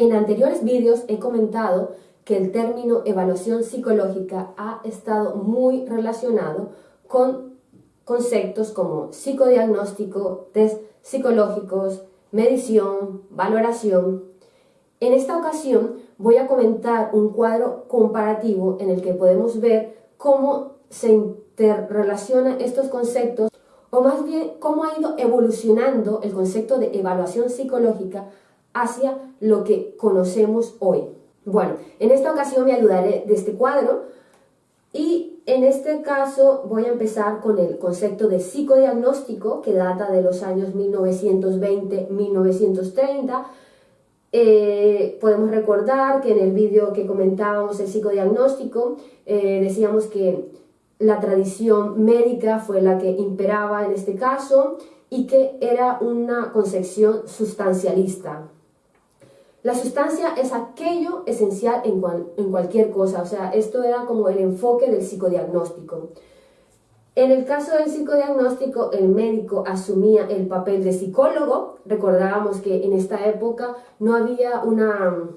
En anteriores vídeos he comentado que el término evaluación psicológica ha estado muy relacionado con conceptos como psicodiagnóstico, test psicológicos, medición, valoración. En esta ocasión voy a comentar un cuadro comparativo en el que podemos ver cómo se interrelacionan estos conceptos o más bien cómo ha ido evolucionando el concepto de evaluación psicológica hacia lo que conocemos hoy. Bueno, en esta ocasión me ayudaré de este cuadro y en este caso voy a empezar con el concepto de psicodiagnóstico que data de los años 1920-1930. Eh, podemos recordar que en el vídeo que comentábamos el psicodiagnóstico eh, decíamos que la tradición médica fue la que imperaba en este caso y que era una concepción sustancialista. La sustancia es aquello esencial en, cualquier cosa, o sea, esto era como el enfoque del psicodiagnóstico. En el caso del psicodiagnóstico, el médico asumía el papel de psicólogo. Recordábamos que en esta época no había una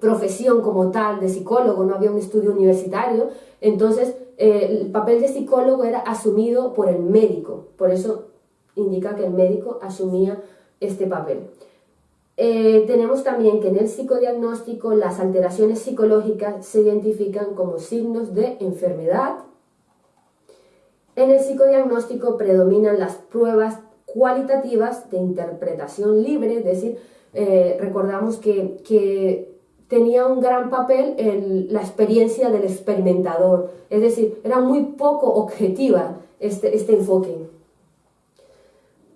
profesión como tal de psicólogo, no había un estudio universitario, entonces eh, el papel de psicólogo era asumido por el médico, por eso indica que el médico asumía este papel. Eh, tenemos también que en el psicodiagnóstico las alteraciones psicológicas se identifican como signos de enfermedad. En el psicodiagnóstico predominan las pruebas cualitativas de interpretación libre, es decir, eh, recordamos que, que tenía un gran papel en la experiencia del experimentador, es decir, era muy poco objetiva este, este enfoque.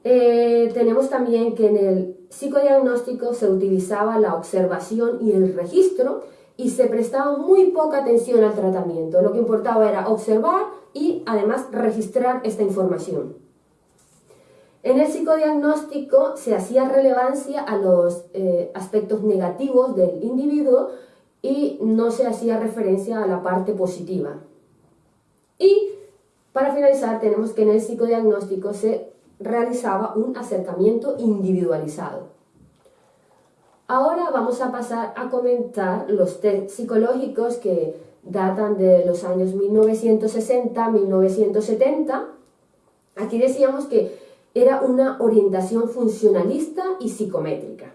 Eh, tenemos también que en el psicodiagnóstico se utilizaba la observación y el registro y se prestaba muy poca atención al tratamiento. Lo que importaba era observar y además registrar esta información. En el psicodiagnóstico se hacía relevancia a los eh, aspectos negativos del individuo y no se hacía referencia a la parte positiva. Y para finalizar tenemos que en el psicodiagnóstico se realizaba un acercamiento individualizado. Ahora vamos a pasar a comentar los test psicológicos que datan de los años 1960-1970. Aquí decíamos que era una orientación funcionalista y psicométrica.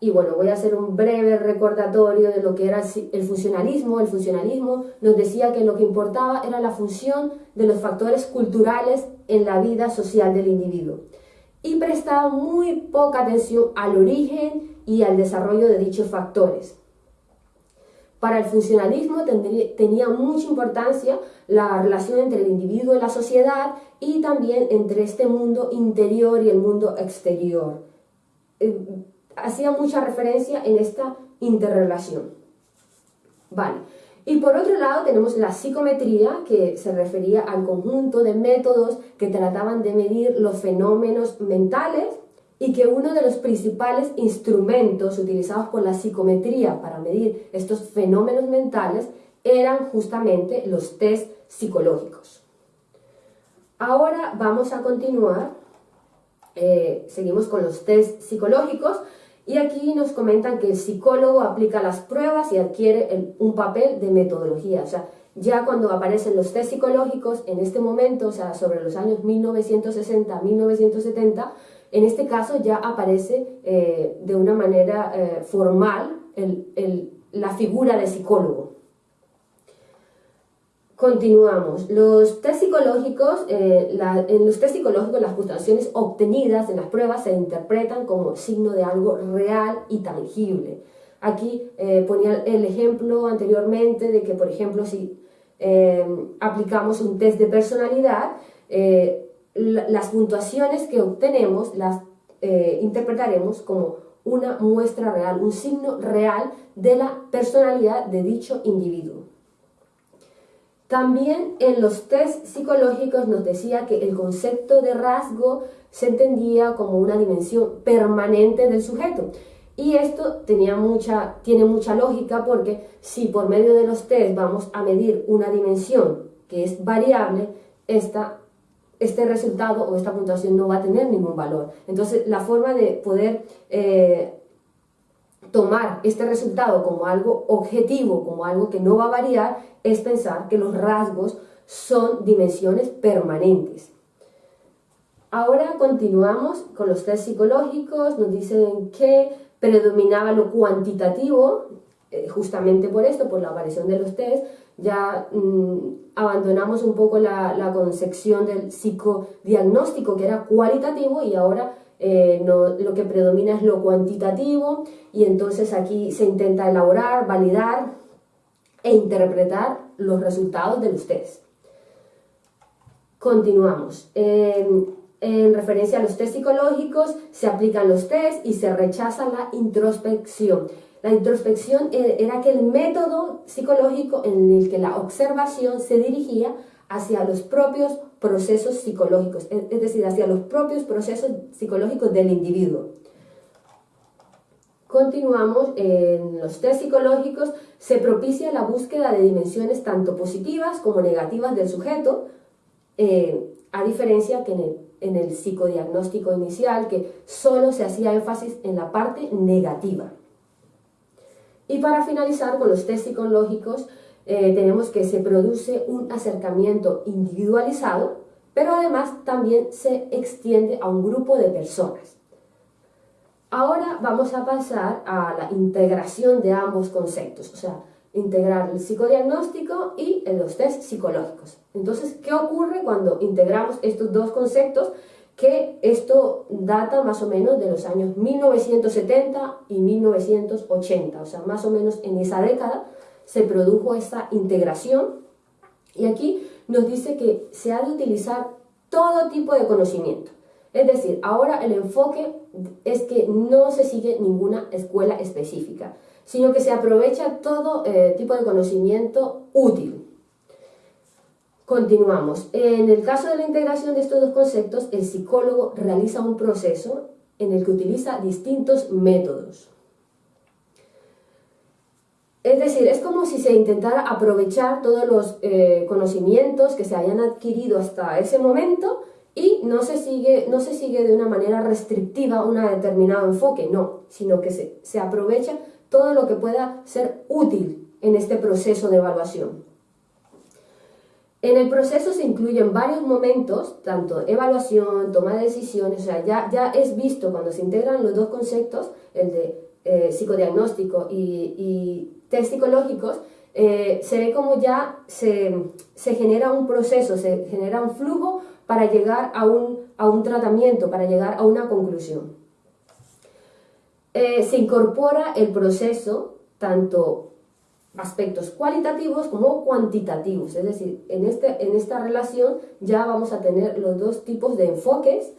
Y bueno, voy a hacer un breve recordatorio de lo que era el funcionalismo. El funcionalismo nos decía que lo que importaba era la función de los factores culturales en la vida social del individuo y prestaba muy poca atención al origen y al desarrollo de dichos factores. Para el funcionalismo tenía mucha importancia la relación entre el individuo y la sociedad y también entre este mundo interior y el mundo exterior. Eh, hacía mucha referencia en esta interrelación. Vale. Y por otro lado tenemos la psicometría, que se refería al conjunto de métodos que trataban de medir los fenómenos mentales y que uno de los principales instrumentos utilizados por la psicometría para medir estos fenómenos mentales eran justamente los test psicológicos. Ahora vamos a continuar, eh, seguimos con los test psicológicos y aquí nos comentan que el psicólogo aplica las pruebas y adquiere un papel de metodología. O sea, ya cuando aparecen los test psicológicos, en este momento, o sea, sobre los años 1960-1970, en este caso ya aparece eh, de una manera eh, formal la figura de psicólogo. Continuamos. Los test psicológicos, eh, en los test psicológicos las puntuaciones obtenidas en las pruebas se interpretan como signo de algo real y tangible. Aquí ponía el ejemplo anteriormente de que, por ejemplo, si aplicamos un test de personalidad, las puntuaciones que obtenemos las eh, interpretaremos como una muestra real, un signo real de la personalidad de dicho individuo. También en los test psicológicos nos decía que el concepto de rasgo se entendía como una dimensión permanente del sujeto. Y esto tenía mucha, tiene mucha lógica porque si por medio de los test vamos a medir una dimensión que es variable, esta este resultado o esta puntuación no va a tener ningún valor. Entonces, la forma de poder eh, tomar este resultado como algo objetivo, como algo que no va a variar, es pensar que los rasgos son dimensiones permanentes. Ahora continuamos con los test psicológicos, nos dicen que predominaba lo cuantitativo, eh, justamente por esto, por la aparición de los test, ya mm, abandonamos un poco la, concepción del psicodiagnóstico que era cualitativo y ahora eh, lo que predomina es lo cuantitativo y entonces aquí se intenta elaborar, validar e interpretar los resultados de los test. Continuamos. en referencia a los test psicológicos, se aplican los test y se rechaza la introspección. La introspección e, era aquel método psicológico en el que la observación se dirigía hacia los propios procesos psicológicos, es decir, hacia los propios procesos psicológicos del individuo. Continuamos en los test psicológicos, se propicia la búsqueda de dimensiones tanto positivas como negativas del sujeto, eh, a diferencia que en el, en el psicodiagnóstico inicial, que solo se hacía énfasis en la parte negativa. Y para finalizar con los test psicológicos, eh, tenemos que se produce un acercamiento individualizado, pero además también se extiende a un grupo de personas. Ahora vamos a pasar a la integración de ambos conceptos, o sea, integrar el psicodiagnóstico y los test psicológicos. Entonces, ¿qué ocurre cuando integramos estos dos conceptos? que esto data más o menos de los años 1970 y 1980, o sea, más o menos en esa década se produjo esta integración y aquí nos dice que se ha de utilizar todo tipo de conocimiento. Es decir, ahora el enfoque es que no se sigue ninguna escuela específica, sino que se aprovecha todo eh, tipo de conocimiento útil. Continuamos. En el caso de la integración de estos dos conceptos, el psicólogo realiza un proceso en el que utiliza distintos métodos. Es decir, es como si se intentara aprovechar todos los eh, conocimientos que se hayan adquirido hasta ese momento y no se, sigue, no se sigue de una manera restrictiva un determinado enfoque, no, sino que se, se aprovecha todo lo que pueda ser útil en este proceso de evaluación. En el proceso se incluyen varios momentos, tanto evaluación, toma de decisiones, o sea, ya, ya es visto cuando se integran los dos conceptos, el de eh, psicodiagnóstico y, test psicológicos, eh, se ve como ya se, genera un proceso, se genera un flujo para llegar a un, a un tratamiento, para llegar a una conclusión. Eh, se incorpora el proceso tanto aspectos cualitativos como cuantitativos, es decir, en, este, en esta relación ya vamos a tener los dos tipos de enfoques y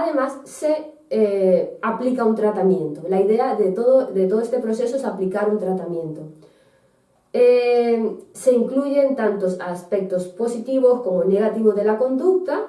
además se eh, aplica un tratamiento. La idea de todo, de todo este proceso es aplicar un tratamiento. Eh, se incluyen tantos aspectos positivos como negativos de la conducta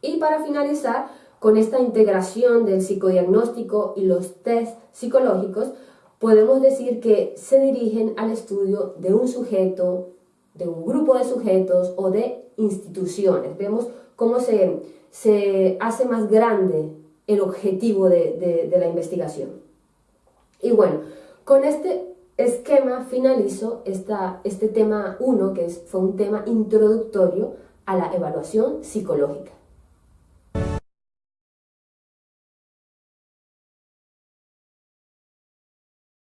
y para finalizar, con esta integración del psicodiagnóstico y los test psicológicos, podemos decir que se dirigen al estudio de un sujeto, de un grupo de sujetos o de instituciones. Vemos cómo se, se hace más grande el objetivo de, de, la investigación. Y bueno, con este esquema finalizo esta, este tema 1, que es, fue un tema introductorio a la evaluación psicológica.